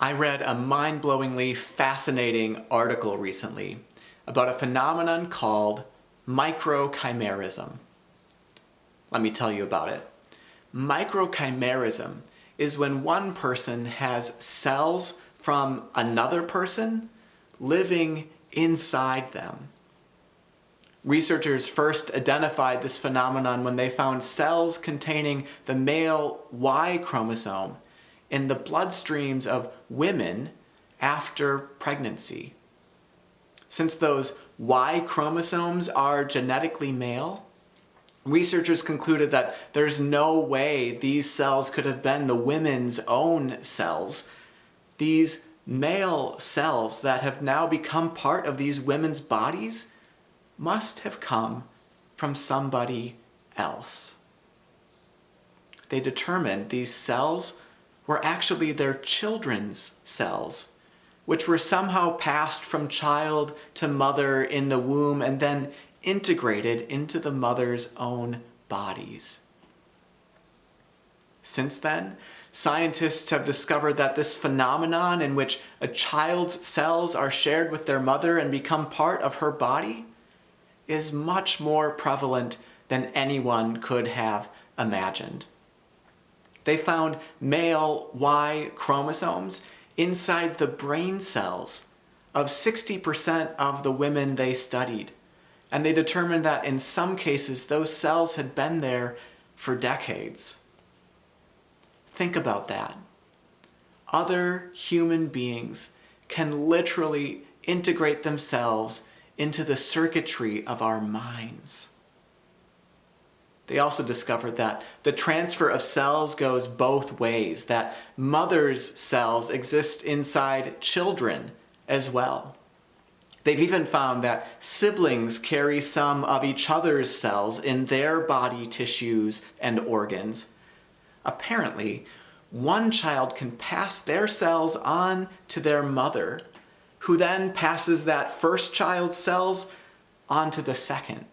I read a mind-blowingly fascinating article recently about a phenomenon called microchimerism. Let me tell you about it. Microchimerism is when one person has cells from another person living inside them. Researchers first identified this phenomenon when they found cells containing the male Y chromosome in the bloodstreams of women after pregnancy. Since those Y chromosomes are genetically male, researchers concluded that there's no way these cells could have been the women's own cells. These male cells that have now become part of these women's bodies must have come from somebody else. They determined these cells were actually their children's cells, which were somehow passed from child to mother in the womb and then integrated into the mother's own bodies. Since then, scientists have discovered that this phenomenon in which a child's cells are shared with their mother and become part of her body is much more prevalent than anyone could have imagined. They found male Y chromosomes inside the brain cells of 60% of the women they studied. And they determined that in some cases, those cells had been there for decades. Think about that. Other human beings can literally integrate themselves into the circuitry of our minds. They also discovered that the transfer of cells goes both ways, that mother's cells exist inside children as well. They've even found that siblings carry some of each other's cells in their body tissues and organs. Apparently, one child can pass their cells on to their mother, who then passes that first child's cells on to the second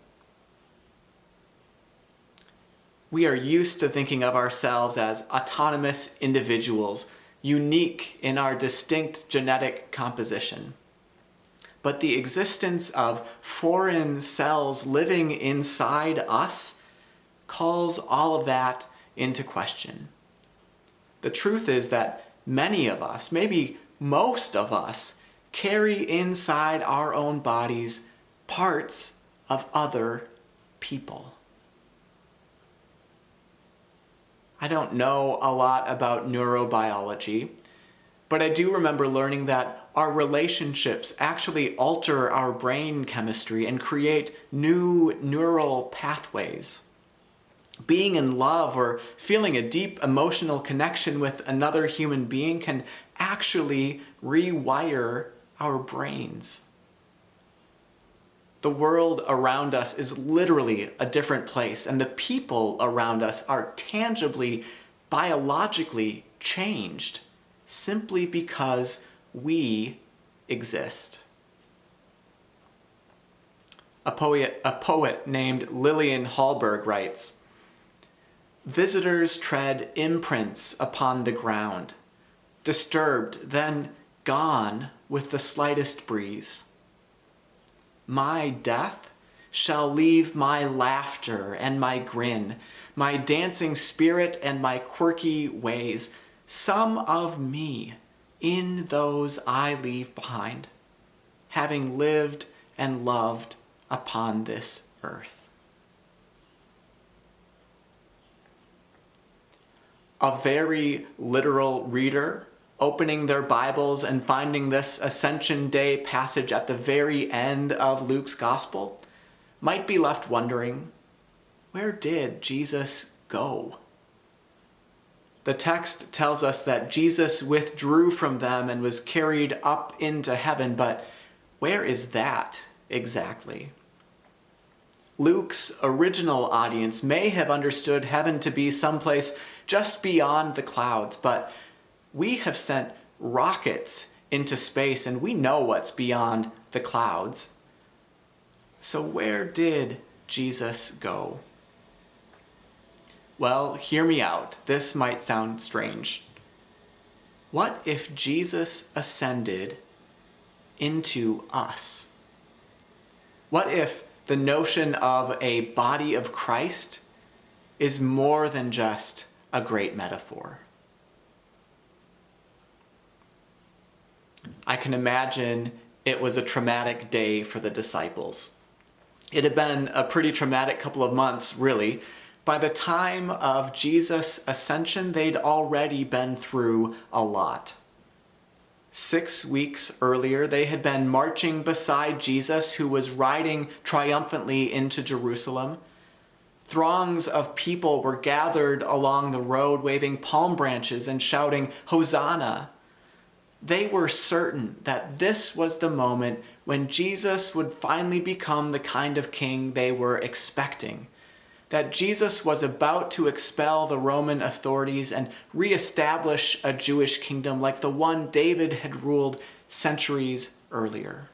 we are used to thinking of ourselves as autonomous individuals, unique in our distinct genetic composition. But the existence of foreign cells living inside us calls all of that into question. The truth is that many of us, maybe most of us, carry inside our own bodies parts of other people. I don't know a lot about neurobiology, but I do remember learning that our relationships actually alter our brain chemistry and create new neural pathways. Being in love or feeling a deep emotional connection with another human being can actually rewire our brains. The world around us is literally a different place and the people around us are tangibly, biologically changed simply because we exist. A poet, a poet named Lillian Hallberg writes, Visitors tread imprints upon the ground, disturbed, then gone with the slightest breeze my death shall leave my laughter and my grin, my dancing spirit and my quirky ways, some of me in those I leave behind, having lived and loved upon this earth. A very literal reader opening their Bibles and finding this Ascension Day passage at the very end of Luke's Gospel might be left wondering, where did Jesus go? The text tells us that Jesus withdrew from them and was carried up into heaven, but where is that exactly? Luke's original audience may have understood heaven to be someplace just beyond the clouds, but we have sent rockets into space and we know what's beyond the clouds. So where did Jesus go? Well, hear me out. This might sound strange. what if Jesus ascended into us? What if the notion of a body of Christ is more than just a great metaphor? I can imagine it was a traumatic day for the disciples. It had been a pretty traumatic couple of months, really. By the time of Jesus' ascension, they'd already been through a lot. Six weeks earlier, they had been marching beside Jesus, who was riding triumphantly into Jerusalem. Throngs of people were gathered along the road, waving palm branches and shouting, Hosanna! They were certain that this was the moment when Jesus would finally become the kind of king they were expecting. That Jesus was about to expel the Roman authorities and reestablish a Jewish kingdom like the one David had ruled centuries earlier.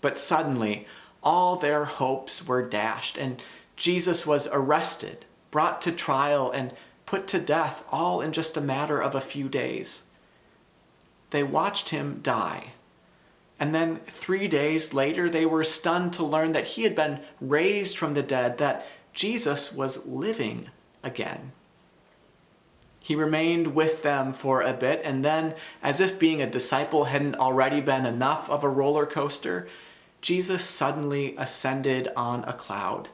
But suddenly, all their hopes were dashed, and Jesus was arrested, brought to trial, and put to death all in just a matter of a few days they watched him die. And then three days later, they were stunned to learn that he had been raised from the dead, that Jesus was living again. He remained with them for a bit, and then, as if being a disciple hadn't already been enough of a roller coaster, Jesus suddenly ascended on a cloud,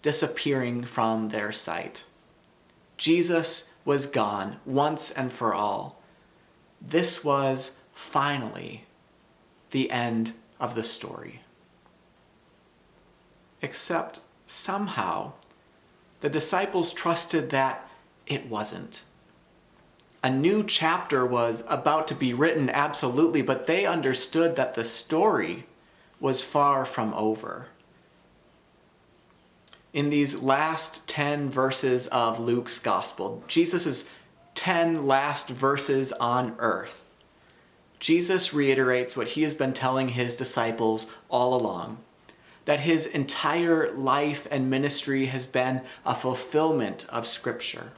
disappearing from their sight. Jesus was gone once and for all. This was finally the end of the story. Except somehow the disciples trusted that it wasn't. A new chapter was about to be written, absolutely, but they understood that the story was far from over. In these last 10 verses of Luke's gospel, Jesus is 10 last verses on earth, Jesus reiterates what he has been telling his disciples all along that his entire life and ministry has been a fulfillment of Scripture.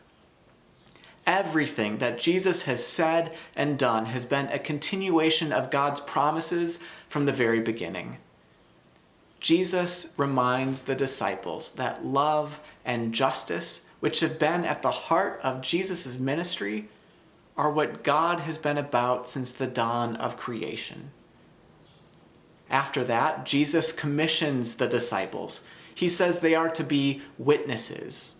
Everything that Jesus has said and done has been a continuation of God's promises from the very beginning. Jesus reminds the disciples that love and justice which have been at the heart of Jesus' ministry, are what God has been about since the dawn of creation. After that, Jesus commissions the disciples. He says they are to be witnesses.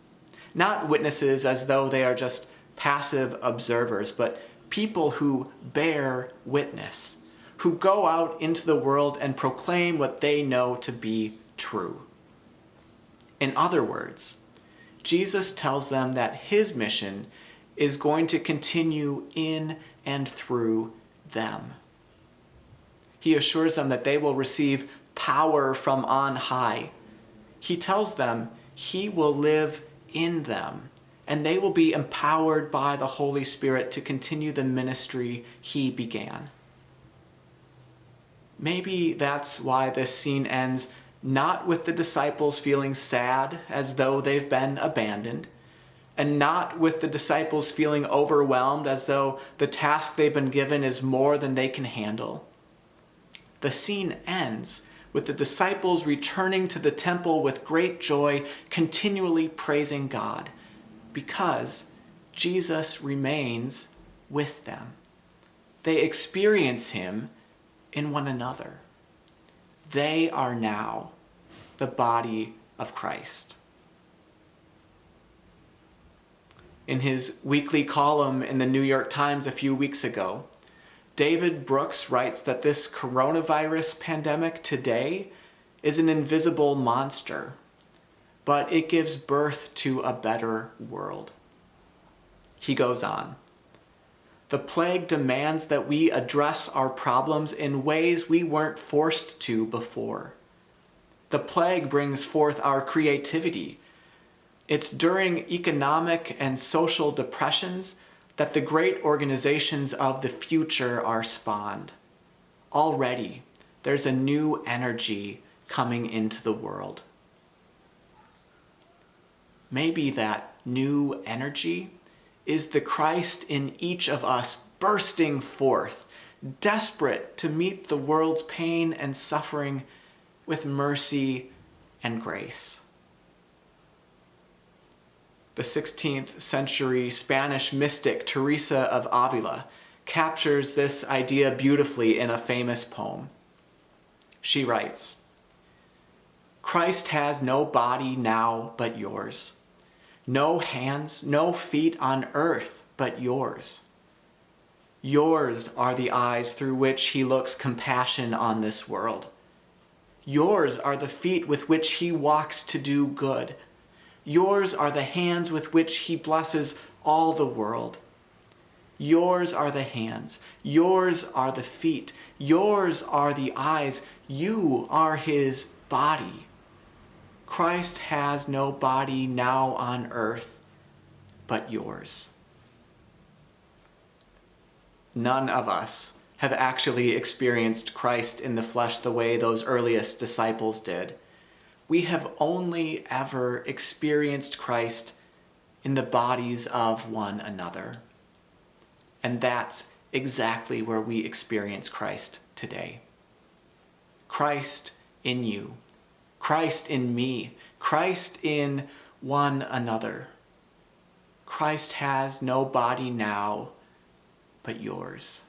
Not witnesses as though they are just passive observers, but people who bear witness, who go out into the world and proclaim what they know to be true. In other words, Jesus tells them that his mission is going to continue in and through them. He assures them that they will receive power from on high. He tells them he will live in them and they will be empowered by the Holy Spirit to continue the ministry he began. Maybe that's why this scene ends not with the disciples feeling sad as though they've been abandoned, and not with the disciples feeling overwhelmed as though the task they've been given is more than they can handle. The scene ends with the disciples returning to the temple with great joy, continually praising God, because Jesus remains with them. They experience him in one another. They are now the body of Christ. In his weekly column in the New York Times a few weeks ago, David Brooks writes that this coronavirus pandemic today is an invisible monster, but it gives birth to a better world. He goes on. The plague demands that we address our problems in ways we weren't forced to before. The plague brings forth our creativity. It's during economic and social depressions that the great organizations of the future are spawned. Already, there's a new energy coming into the world. Maybe that new energy is the Christ in each of us bursting forth, desperate to meet the world's pain and suffering with mercy and grace. The 16th century Spanish mystic Teresa of Avila captures this idea beautifully in a famous poem. She writes, Christ has no body now but yours, no hands, no feet on earth but yours. Yours are the eyes through which he looks compassion on this world. Yours are the feet with which he walks to do good. Yours are the hands with which he blesses all the world. Yours are the hands. Yours are the feet. Yours are the eyes. You are his body. Christ has no body now on earth but yours. None of us have actually experienced Christ in the flesh the way those earliest disciples did. We have only ever experienced Christ in the bodies of one another. And that's exactly where we experience Christ today. Christ in you, Christ in me, Christ in one another. Christ has no body now but yours.